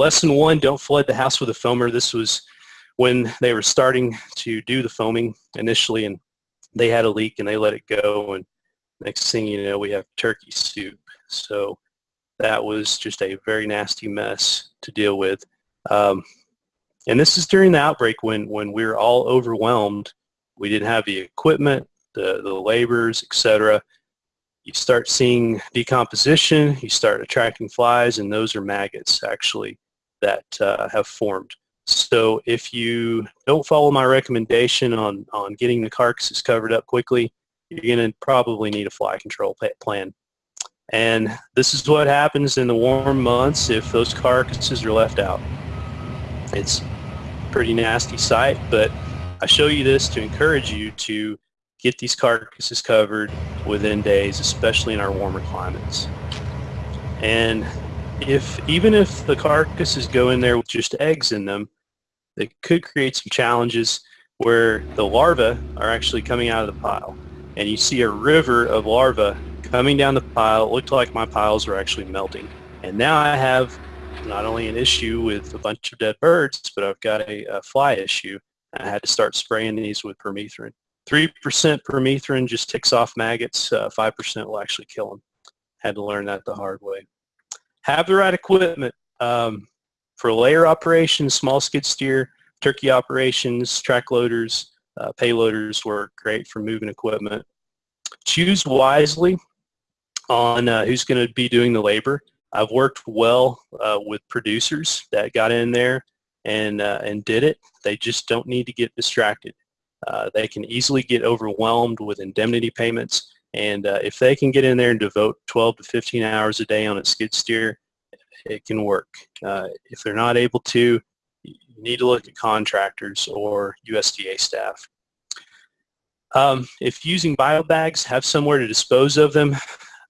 lesson one, don't flood the house with a foamer. This was when they were starting to do the foaming initially and they had a leak and they let it go and next thing you know we have turkey soup. So that was just a very nasty mess to deal with. Um, and this is during the outbreak when, when we were all overwhelmed. We didn't have the equipment, the, the laborers, etc. You start seeing decomposition, you start attracting flies, and those are maggots actually that uh, have formed. So if you don't follow my recommendation on, on getting the carcasses covered up quickly, you're going to probably need a fly control plan. And this is what happens in the warm months if those carcasses are left out. It's pretty nasty sight, but I show you this to encourage you to get these carcasses covered within days, especially in our warmer climates. And if even if the carcasses go in there with just eggs in them, they could create some challenges where the larvae are actually coming out of the pile. And you see a river of larvae coming down the pile. It looked like my piles were actually melting. And now I have not only an issue with a bunch of dead birds, but I've got a, a fly issue. I had to start spraying these with permethrin. 3% permethrin just ticks off maggots. 5% uh, will actually kill them. Had to learn that the hard way. Have the right equipment. Um, for layer operations, small skid steer, turkey operations, track loaders, uh, payloaders work great for moving equipment. Choose wisely on uh, who's going to be doing the labor. I've worked well uh, with producers that got in there and uh, and did it. They just don't need to get distracted. Uh, they can easily get overwhelmed with indemnity payments, and uh, if they can get in there and devote 12 to 15 hours a day on a skid steer, it can work. Uh, if they're not able to, you need to look at contractors or USDA staff. Um, if using bio bags, have somewhere to dispose of them.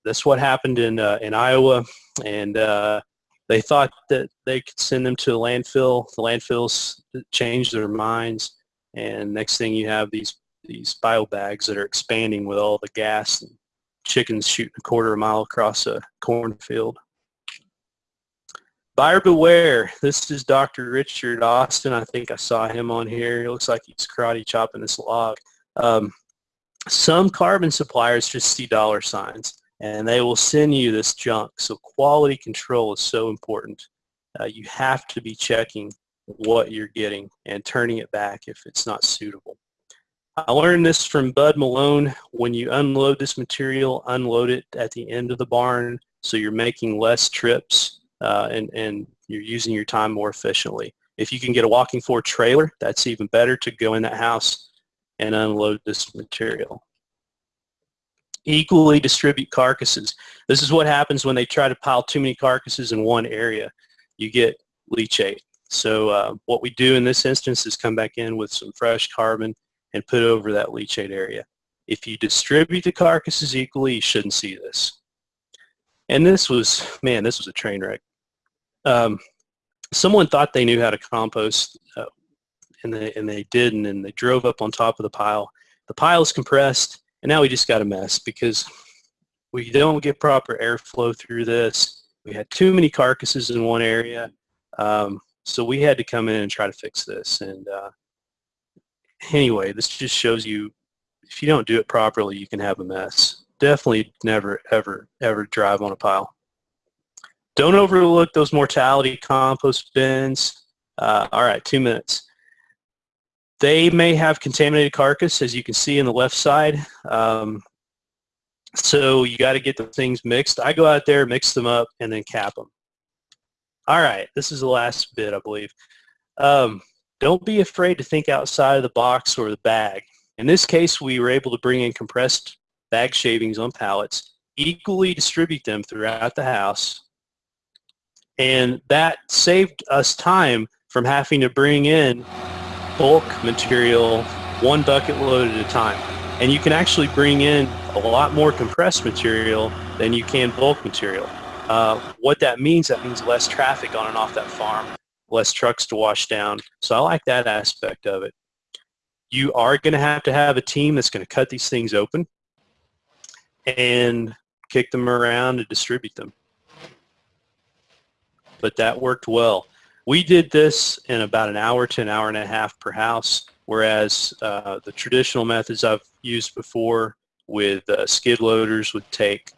That's what happened in uh, in Iowa, and uh, they thought that they could send them to a landfill. The landfills changed their minds, and next thing you have these these bio bags that are expanding with all the gas and chickens shooting a quarter of a mile across a cornfield. Buyer beware. This is Dr. Richard Austin. I think I saw him on here. It looks like he's karate chopping this log. Um, some carbon suppliers just see dollar signs and they will send you this junk. So quality control is so important. Uh, you have to be checking what you're getting and turning it back if it's not suitable. I learned this from Bud Malone. When you unload this material, unload it at the end of the barn so you're making less trips uh, and, and you're using your time more efficiently. If you can get a walking floor trailer, that's even better to go in that house and unload this material equally distribute carcasses. This is what happens when they try to pile too many carcasses in one area. You get leachate. So uh, what we do in this instance is come back in with some fresh carbon and put over that leachate area. If you distribute the carcasses equally, you shouldn't see this. And this was, man, this was a train wreck. Um, someone thought they knew how to compost, uh, and, they, and they didn't, and they drove up on top of the pile. The pile is compressed, and now we just got a mess because we don't get proper airflow through this. We had too many carcasses in one area. Um, so we had to come in and try to fix this. And uh, anyway, this just shows you if you don't do it properly, you can have a mess. Definitely never, ever, ever drive on a pile. Don't overlook those mortality compost bins. Uh, all right, two minutes. They may have contaminated carcass, as you can see in the left side. Um, so you got to get the things mixed. I go out there, mix them up, and then cap them. All right, this is the last bit, I believe. Um, don't be afraid to think outside of the box or the bag. In this case, we were able to bring in compressed bag shavings on pallets, equally distribute them throughout the house, and that saved us time from having to bring in bulk material one bucket load at a time. And you can actually bring in a lot more compressed material than you can bulk material. Uh, what that means, that means less traffic on and off that farm, less trucks to wash down. So I like that aspect of it. You are going to have to have a team that's going to cut these things open and kick them around and distribute them. But that worked well. We did this in about an hour to an hour and a half per house, whereas uh, the traditional methods I've used before with uh, skid loaders would take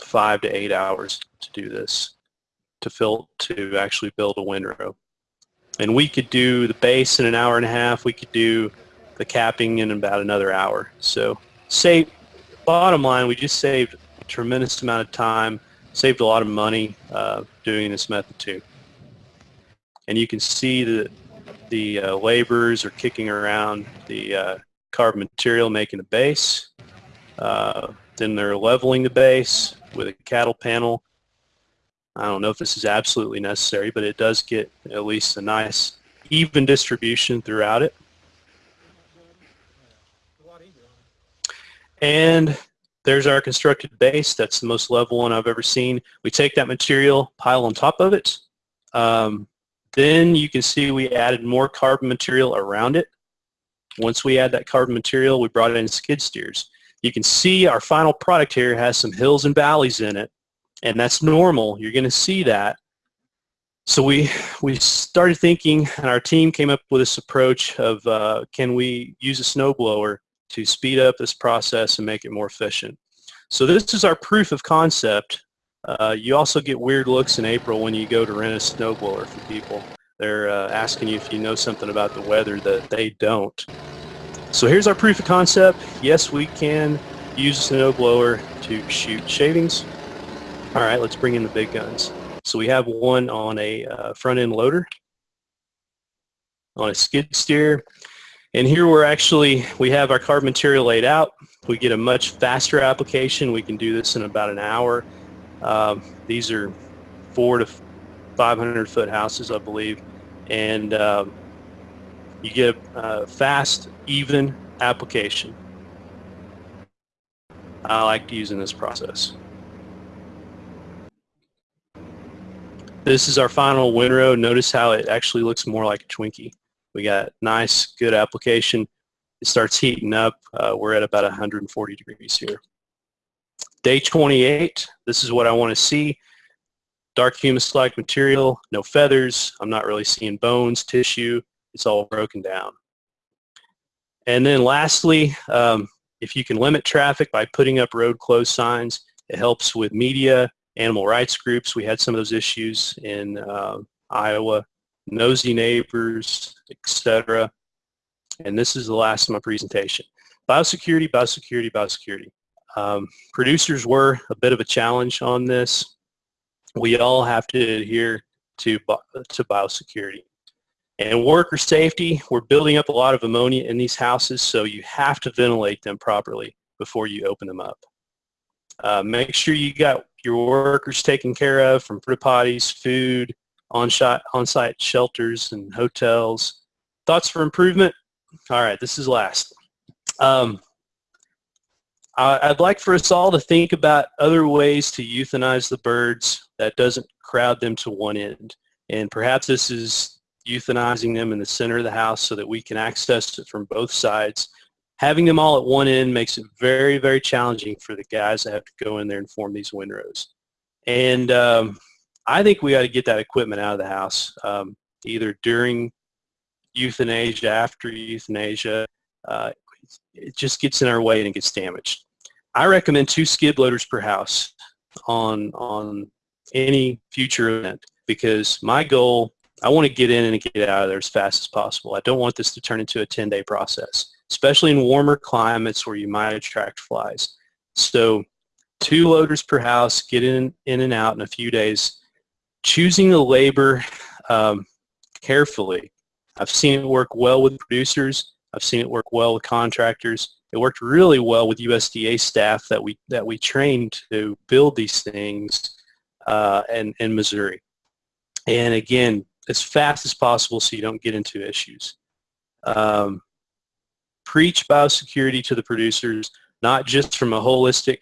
five to eight hours to do this, to fill, to actually build a windrow. And we could do the base in an hour and a half. We could do the capping in about another hour. So save, bottom line, we just saved a tremendous amount of time, saved a lot of money uh, doing this method too. And you can see that the uh, laborers are kicking around the uh, carbon material making the base. Uh, then they're leveling the base with a cattle panel. I don't know if this is absolutely necessary, but it does get at least a nice even distribution throughout it. And there's our constructed base. That's the most level one I've ever seen. We take that material, pile on top of it. Um, then you can see we added more carbon material around it. Once we add that carbon material, we brought in skid steers. You can see our final product here has some hills and valleys in it, and that's normal. You're going to see that. So we, we started thinking, and our team came up with this approach of uh, can we use a snowblower to speed up this process and make it more efficient. So this is our proof of concept. Uh, you also get weird looks in April when you go to rent a snowblower from people. They're uh, asking you if you know something about the weather that they don't. So here's our proof of concept. Yes, we can use a snowblower to shoot shavings. All right, let's bring in the big guns. So we have one on a uh, front end loader, on a skid steer, and here we're actually, we have our carbon material laid out. We get a much faster application. We can do this in about an hour. Um, these are four to 500 foot houses, I believe. And um, you get a fast, even application. I like using this process. This is our final windrow. Notice how it actually looks more like a Twinkie. We got nice, good application. It starts heating up. Uh, we're at about 140 degrees here. Day 28, this is what I want to see. Dark humus-like material, no feathers. I'm not really seeing bones, tissue. It's all broken down. And then lastly, um, if you can limit traffic by putting up road closed signs, it helps with media, animal rights groups. We had some of those issues in uh, Iowa nosy neighbors, etc. And this is the last of my presentation. Biosecurity, biosecurity, biosecurity. Um, producers were a bit of a challenge on this. We all have to adhere to, to biosecurity. And worker safety, we're building up a lot of ammonia in these houses, so you have to ventilate them properly before you open them up. Uh, make sure you got your workers taken care of from porta potties, food, on-site on shelters and hotels. Thoughts for improvement? All right, this is last. Um, I'd like for us all to think about other ways to euthanize the birds that doesn't crowd them to one end. And perhaps this is euthanizing them in the center of the house so that we can access it from both sides. Having them all at one end makes it very, very challenging for the guys that have to go in there and form these windrows. And um, I think we ought to get that equipment out of the house, um, either during euthanasia, after euthanasia. Uh, it just gets in our way and it gets damaged. I recommend two skid loaders per house on on any future event because my goal, I want to get in and get out of there as fast as possible. I don't want this to turn into a 10-day process, especially in warmer climates where you might attract flies. So two loaders per house, get in, in and out in a few days choosing the labor um, carefully. I've seen it work well with producers. I've seen it work well with contractors. It worked really well with USDA staff that we that we trained to build these things uh, in, in Missouri. And again, as fast as possible so you don't get into issues. Um, preach biosecurity to the producers, not just from a holistic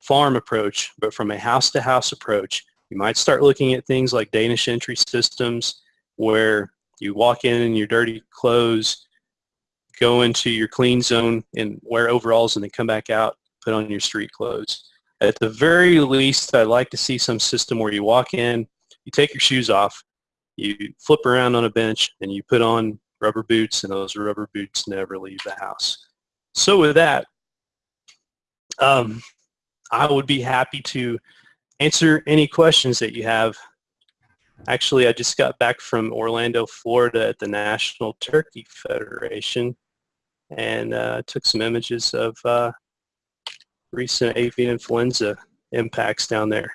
farm approach, but from a house-to-house -house approach you might start looking at things like Danish entry systems where you walk in in your dirty clothes, go into your clean zone and wear overalls and then come back out, put on your street clothes. At the very least, I'd like to see some system where you walk in, you take your shoes off, you flip around on a bench and you put on rubber boots and those rubber boots never leave the house. So with that, um, I would be happy to answer any questions that you have. Actually, I just got back from Orlando, Florida at the National Turkey Federation and uh, took some images of uh, recent avian influenza impacts down there.